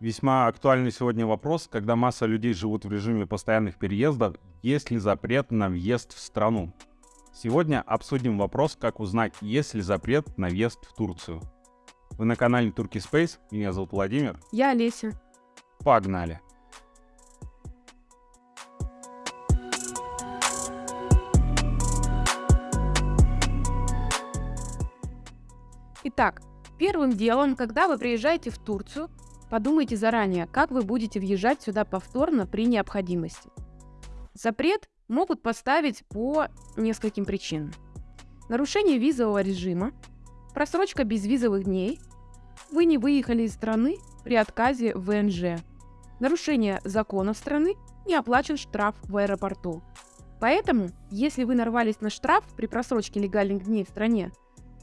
Весьма актуальный сегодня вопрос, когда масса людей живут в режиме постоянных переездов, есть ли запрет на въезд в страну? Сегодня обсудим вопрос, как узнать, есть ли запрет на въезд в Турцию. Вы на канале Turkey Space, меня зовут Владимир. Я Олеся. Погнали! Итак, первым делом, когда вы приезжаете в Турцию, подумайте заранее, как вы будете въезжать сюда повторно при необходимости. Запрет могут поставить по нескольким причинам. Нарушение визового режима, просрочка безвизовых дней, вы не выехали из страны при отказе в ВНЖ, нарушение законов страны, не оплачен штраф в аэропорту. Поэтому, если вы нарвались на штраф при просрочке легальных дней в стране,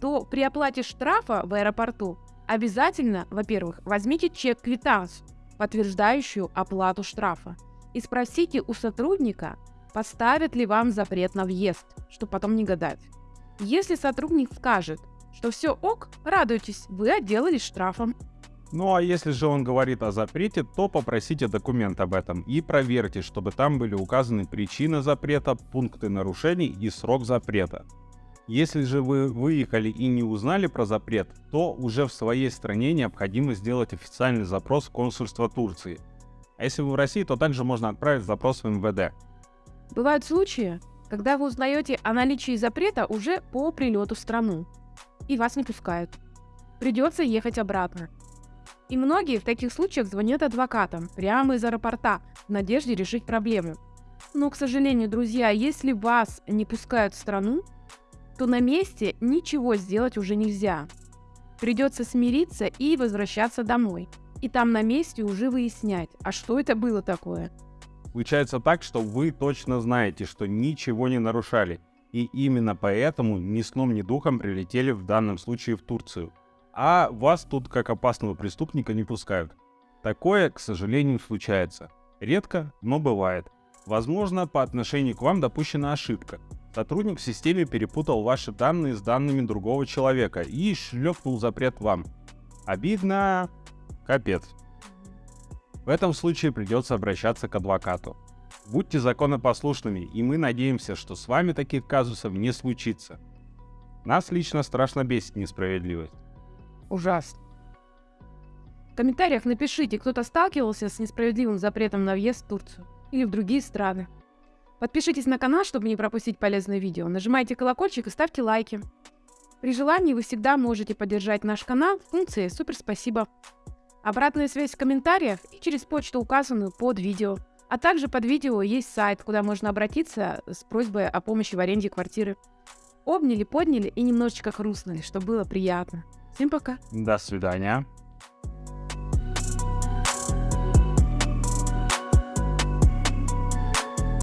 то при оплате штрафа в аэропорту обязательно, во-первых, возьмите чек-квитанцию, подтверждающую оплату штрафа, и спросите у сотрудника, поставят ли вам запрет на въезд, чтобы потом не гадать. Если сотрудник скажет, что все ок, радуйтесь, вы отделались штрафом. Ну а если же он говорит о запрете, то попросите документ об этом и проверьте, чтобы там были указаны причины запрета, пункты нарушений и срок запрета. Если же вы выехали и не узнали про запрет, то уже в своей стране необходимо сделать официальный запрос в консульство Турции. А если вы в России, то также можно отправить запрос в МВД. Бывают случаи, когда вы узнаете о наличии запрета уже по прилету в страну, и вас не пускают. Придется ехать обратно. И многие в таких случаях звонят адвокатам прямо из аэропорта в надежде решить проблему. Но, к сожалению, друзья, если вас не пускают в страну, то на месте ничего сделать уже нельзя. Придется смириться и возвращаться домой. И там на месте уже выяснять, а что это было такое. Получается так, что вы точно знаете, что ничего не нарушали. И именно поэтому ни сном, ни духом прилетели в данном случае в Турцию. А вас тут как опасного преступника не пускают. Такое, к сожалению, случается. Редко, но бывает. Возможно, по отношению к вам допущена ошибка. Сотрудник в системе перепутал ваши данные с данными другого человека и шлепнул запрет вам. Обидно. Капец. В этом случае придется обращаться к адвокату. Будьте законопослушными, и мы надеемся, что с вами таких казусов не случится. Нас лично страшно бесит несправедливость. Ужасно. В комментариях напишите, кто-то сталкивался с несправедливым запретом на въезд в Турцию или в другие страны. Подпишитесь на канал, чтобы не пропустить полезные видео. Нажимайте колокольчик и ставьте лайки. При желании вы всегда можете поддержать наш канал в функции «Супер спасибо». Обратная связь в комментариях и через почту, указанную под видео. А также под видео есть сайт, куда можно обратиться с просьбой о помощи в аренде квартиры. Обняли, подняли и немножечко хрустнули, чтобы было приятно. Всем пока. До свидания.